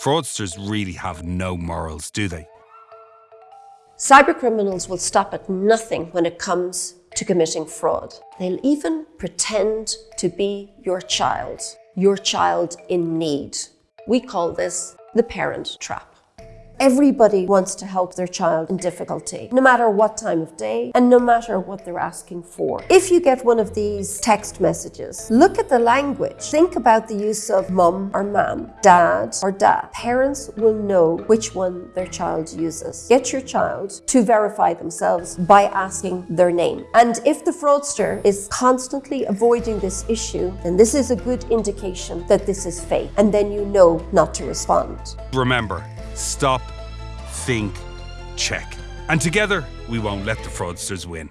Fraudsters really have no morals, do they? Cybercriminals will stop at nothing when it comes to committing fraud. They'll even pretend to be your child, your child in need. We call this the parent trap. Everybody wants to help their child in difficulty, no matter what time of day and no matter what they're asking for. If you get one of these text messages, look at the language. Think about the use of mum or mam, dad or dad. Parents will know which one their child uses. Get your child to verify themselves by asking their name. And if the fraudster is constantly avoiding this issue, then this is a good indication that this is fake. And then you know not to respond. Remember, stop, think, check. And together, we won't let the fraudsters win.